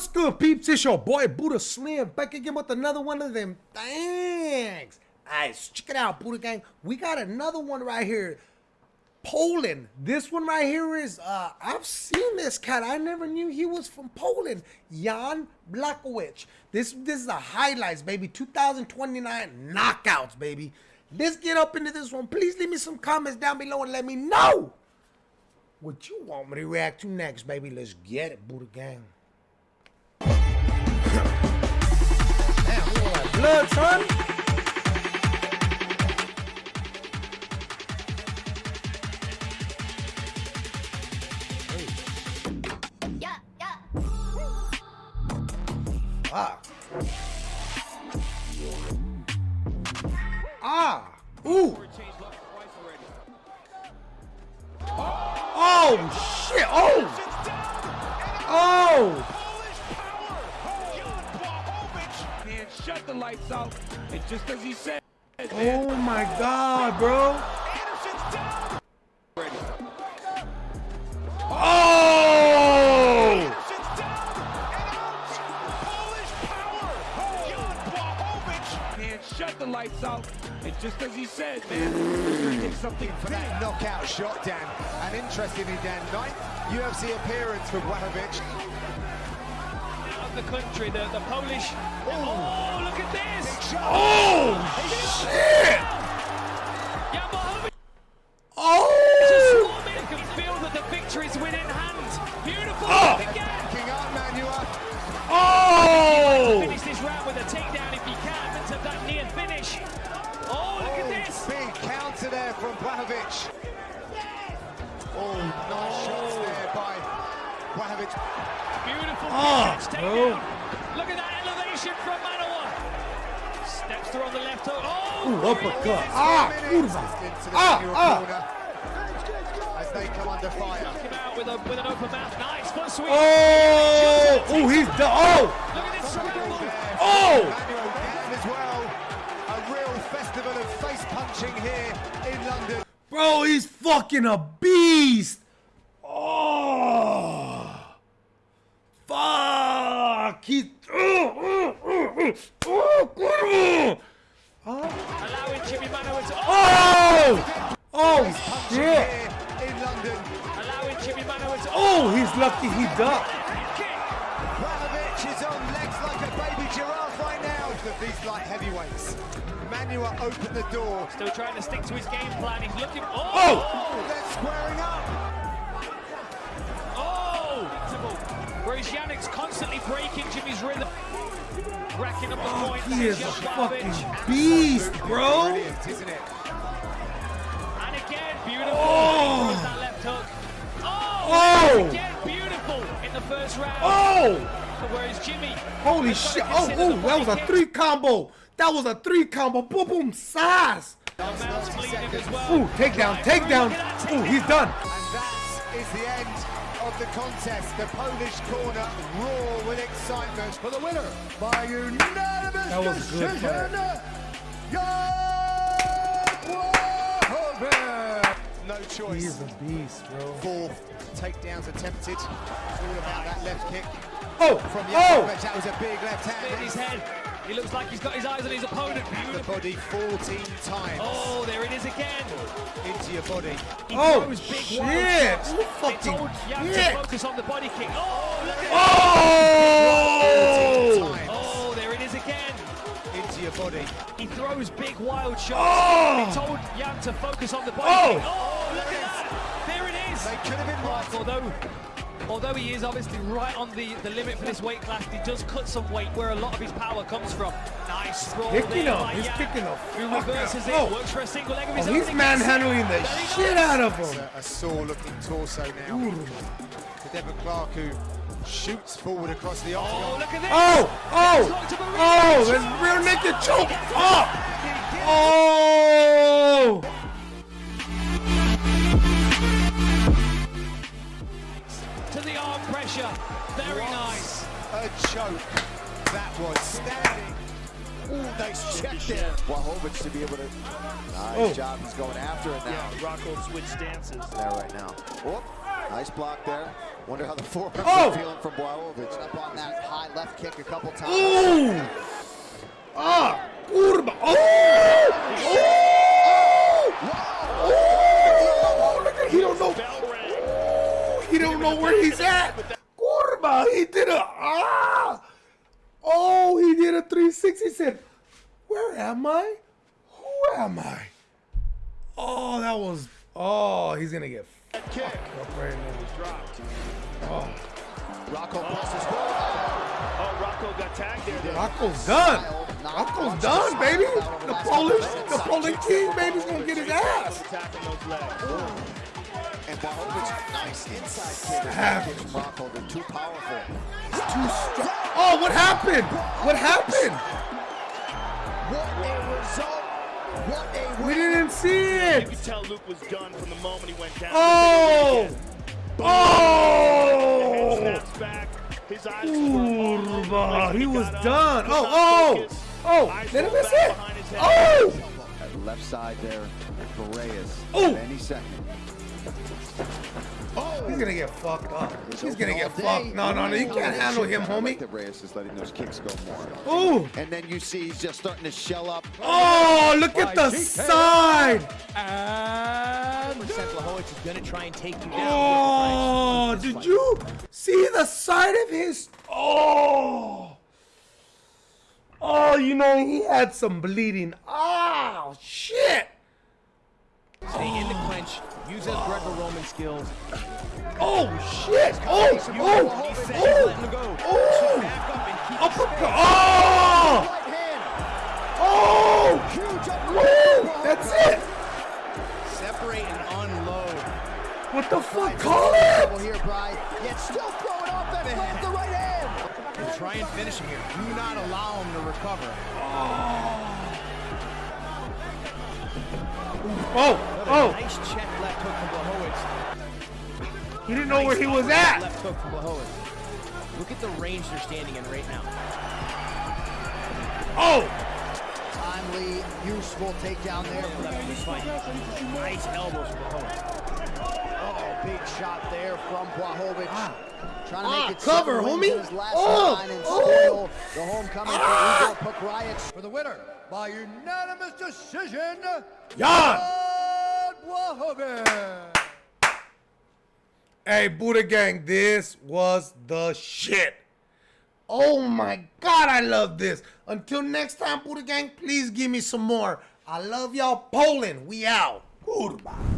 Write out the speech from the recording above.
What's good, peeps? It's your boy Buddha Slim back again with another one of them things. Alright, check it out, Buddha Gang. We got another one right here. Poland. This one right here is, uh, I've seen this cat. I never knew he was from Poland. Jan Blachowicz. This, this is the highlights, baby. 2029 knockouts, baby. Let's get up into this one. Please leave me some comments down below and let me know what you want me to react to next, baby. Let's get it, Buddha Gang. Yeah. Ah. Ah. Ooh. Oh, shit. Oh. Oh. The lights out. And just as he said. Oh my God, bro. Oh! shut the lights out. And just as he said, man, something for that knockout shot, Dan. And interestingly, Dan, ninth UFC appearance for The country, the, the Polish. Oh, oh look at this! Oh, shit! Oh! You can feel that the victory's within hand. Beautiful ah. oh. again. King up, Manuel. Oh! Finish this round with a takedown if he can. Into that near finish. Oh, look oh, at this! Big counter there from Blachowicz. Oh, nice oh. shots there by Blachowicz. Beautiful oh, takedown. Look at that elevation from Manuwa. Steps through on the left hook. Oh, Ooh, uppercut. Ah, kurwa. Ah, ah. As they come under fire. Come out with, a, with an open mouth. Nice foot sweep. Oh, oh, he's done. Oh. Look at this survival. Oh. as well. A real festival of face punching here in London. Bro, he's fucking a beast. Oh. Fuck! He. Oh, oh, oh, Allowing Jimmy Manuwa to. Oh! Oh, shit! In London. Allowing Jimmy Manuwa to. Oh, he's lucky he ducked. Blachowicz is on legs like a baby giraffe right now. Of these light heavyweights. Manuwa opened the door. Still trying to stick to his game plan. He's looking. Oh! oh! They're squaring up. Whereas Yannick's constantly breaking Jimmy's rhythm. Racking up the oh, points. He is a fucking beast, bro. isn't it? And again, beautiful. Oh. That left hook. Oh. oh. Again, beautiful in the first round. Oh. Whereas Jimmy. Holy shit. Oh, oh, that was a three combo. That was a three combo. Boom, boom, size. Well. Ooh, takedown, takedown. Ooh, he's done. The contest. The Polish corner roar with excitement for the winner by unanimous that was decision. No choice. He's a beast, bro. Four takedowns attempted. All about that left kick. Oh! From oh! That was a big left hand. In his head. He looks like he's got his eyes on his opponent. The body 14 times. Oh, there it is again. Into your body. He oh, big shit. You fucking shit. focus on the body kick. Oh, look at oh! Oh, there it is again. Into your body. He throws big wild shots. Oh! He told Jan to focus on the body oh! kick. Oh, look at that. There it is. They could have been right. Although although he is obviously right on the, the limit for this weight class, he does cut some weight where a lot of his power comes from. Nice roll picking there up, he's Jan, picking up. Who reverses it, oh. works for a single leg of his oh, own. He's manhandling the shit out of him. A, a sore-looking torso now. Ooh. To Devin Clark, who shoots forward across the oh, octagon. Oh, look at this! Oh, oh, oh, there's rear naked choke. Oh, oh. pressure. Very what nice. A choke. That was standing. Ooh, nice check there. Blachowicz to be able to. Nice oh. job. He's going after it now. Yeah, Rockhold switch stances. There right now. Whoop. Nice block there. Wonder how the forearms Oh! are feeling from Blachowicz. Up on that high left kick a couple times. Ooh! Ah! Kurba! Oh! Oh! He don't know where he's at. Kurba! He did a ah! Oh, he did a 360. He said, "Where am I? Who am I?" Oh, that was. Oh, he's gonna get Kick. fucked up right now. Rockhold presses forward. Oh, Rockhold got tagged there. Rockhold's done. Rockhold's done, baby. The Polish, the Polish king, baby's gonna get his ass. Attacking those legs. And Blachowicz, nice inside kick. Have Kicks Rockhold. They're too powerful. Oh, what happened? What happened? What a result. What a We didn't see You it. could tell Luke was done from the moment he went down. Oh! Oh! snaps. His eyes were all over the Kurba, place. he was done. Oh, oh, oh! Eyes Did I miss it? behind his head. Oh! At left side there for Reyes. Oh. Any second. He's gonna get fucked up. He's gonna get fucked. No, no, no, you can't handle him, homie. that Reyes is letting those kicks go more. Ooh! And then you see he's just starting to shell up. Oh, look at the side! Percent Blachowicz is going to try and take you down. Oh, did you see the side of his? Oh, oh, you know he had some bleeding. Oh shit! Stay in the clinch. Use those Greco-Roman skills. Oh shit! Oh, oh, He said he's oh, letting him go. oh! Back up and keep Uppercut! Oh! Ah! Oh! Woo! That's it! separate and unload. What the fuck? Call it! here, Bry. Yet still throwing off that with the right hand. And try and finish him here. Do not allow him to recover. Oh, Oh, oh! Nice check left hook from Blachowicz. He didn't know where he was at. Left hook from Blachowicz. Look at the range they're standing in right now. Oh! Timely, useful takedown there. Left in this fight. Nice elbows from Blachowicz. Big shot there from Blachowicz. Trying to Ah, make it cover, seven homie. his last Oh, nine and oh. spoil the homecoming Ah. for Igor Pokrajac. For the winner by unanimous decision, Jan! Blachowicz. Hey, Buddha Gang, this was the shit. Oh my God, I love this. Until next time, Buddha Gang, please give me some more. I love y'all. Poland, we out. Goodbye.